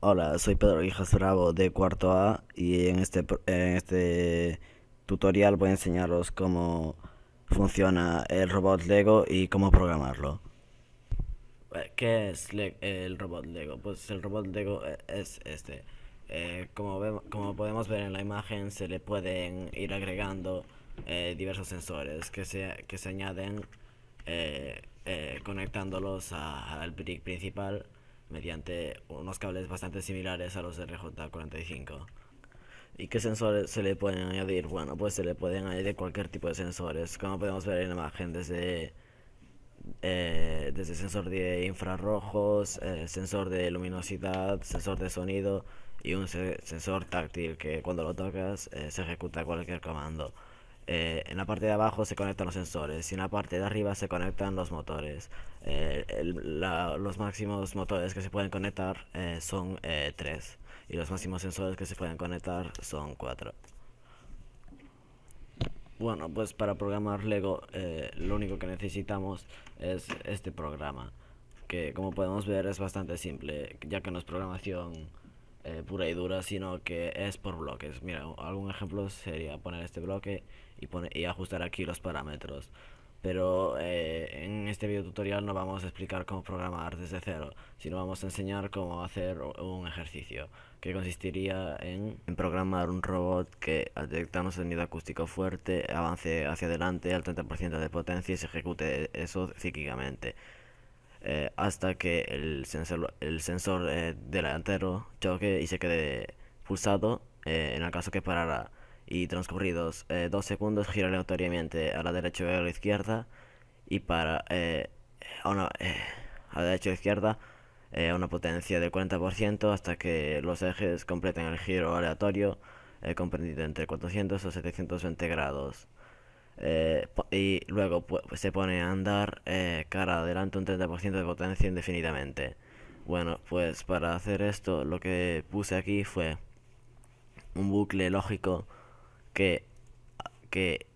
Hola, soy Pedro Hijas Bravo de cuarto A y en este, en este tutorial voy a enseñaros cómo funciona el robot Lego y cómo programarlo. Eh, ¿Qué es el robot Lego? Pues el robot Lego eh, es este. Eh, como, vemo- como podemos ver en la imagen, se le pueden ir agregando diversos sensores que se, que se añaden conectándolos al brick principal mediante unos cables bastante similares a los RJ45. ¿Y qué sensores se le pueden añadir? Bueno, pues se le pueden añadir cualquier tipo de sensores, como podemos ver en la imagen, desde eh, desde sensor de infrarrojos, eh, sensor de luminosidad, sensor de sonido y un se- sensor táctil que cuando lo tocas eh, se ejecuta cualquier comando. Eh, en la parte de abajo se conectan los sensores y en la parte de arriba se conectan los motores. Eh, los máximos motores que se pueden conectar eh, son eh, 3 y los máximos sensores que se pueden conectar son 4. Bueno, pues para programar Lego lo único que necesitamos es este programa, que como podemos ver es bastante simple, ya que no es programación eh, pura y dura, sino que es por bloques. Mira, algún ejemplo sería poner este bloque y, pone- y ajustar aquí los parámetros. Pero eh, en este video tutorial no vamos a explicar cómo programar desde cero, sino vamos a enseñar cómo hacer un ejercicio que consistiría en, en programar un robot que al un sonido acústico fuerte avance hacia adelante al 30% de potencia y se ejecute eso cíclicamente eh, hasta que el sensor, el sensor eh, delantero choque y se quede pulsado eh, en el caso que parara y transcurridos dos segundos gira aleatoriamente a la derecha o a la izquierda y para a, a la derecha o izquierda a una potencia del 40% hasta que los ejes completen el giro aleatorio comprendido entre 400 o 720 grados. Eh, y luego se pone a andar eh, cara adelante un 30% de potencia indefinidamente. Bueno, pues para hacer esto lo que puse aquí fue un bucle lógico que, que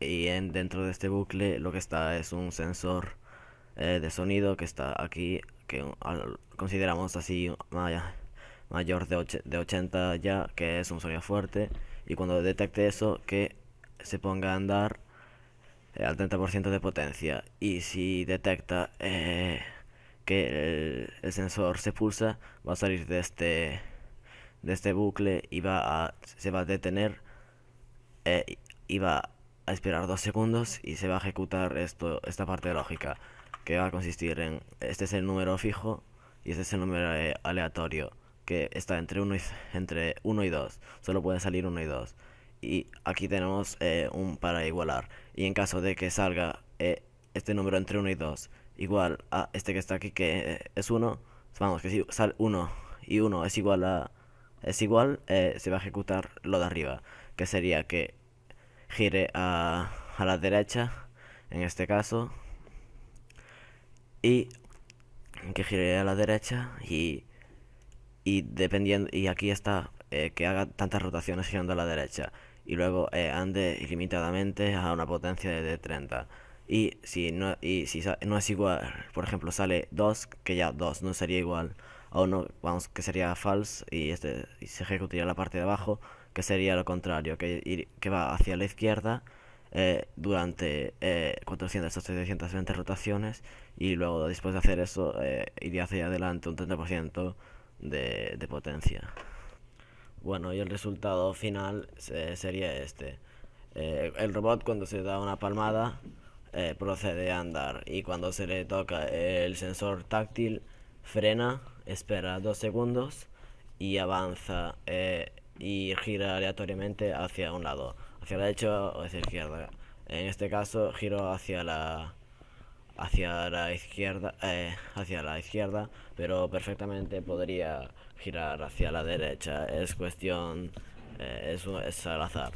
y en, dentro de este bucle lo que está es un sensor eh, de sonido que está aquí que consideramos así maya- mayor de, och- de 80 ya que es un sonido fuerte y cuando detecte eso que se ponga a andar eh, al 30% de potencia. Y si detecta eh, que el, sensor se pulsa va a salir de este de este bucle y va a se va a detener eh, y va a esperar dos segundos y se va a ejecutar esto esta parte lógica que va a consistir en este es el número fijo y este es el número eh, aleatorio que está entre 1 y, entre 1 y 2 solo puede salir 1 y 2 y aquí tenemos eh, un para igualar. Y en caso de que salga eh, este número entre 1 y 2 igual a este que está aquí que eh, es 1 vamos que si sale 1 y 1 es igual a es igual se va a ejecutar lo de arriba que sería que gire a, a la derecha en este caso y que gire a la derecha y y dependiendo y aquí está que haga tantas rotaciones girando a la derecha y luego eh, ande ilimitadamente a una potencia de, de 30 y si no y si no es igual por ejemplo sale 2 que ya 2 no sería igual a uno vamos que sería false y este y se ejecutaría la parte de abajo que sería lo contrario que, que va hacia la izquierda eh, durante eh, 400 o 720 rotaciones y luego después de hacer eso eh, iría hacia adelante un 30% de, de potencia. Bueno, y el resultado final se- sería este. Eh, el robot cuando se da una palmada eh, procede a andar y cuando se le toca el sensor táctil frena, espera dos segundos y avanza eh, y gira aleatoriamente hacia un lado, hacia la derecha o hacia la izquierda. En este caso giro hacia la hacia la izquierda, eh, hacia la izquierda, pero perfectamente podría girar hacia la derecha. Es cuestión, eh, es, es al azar.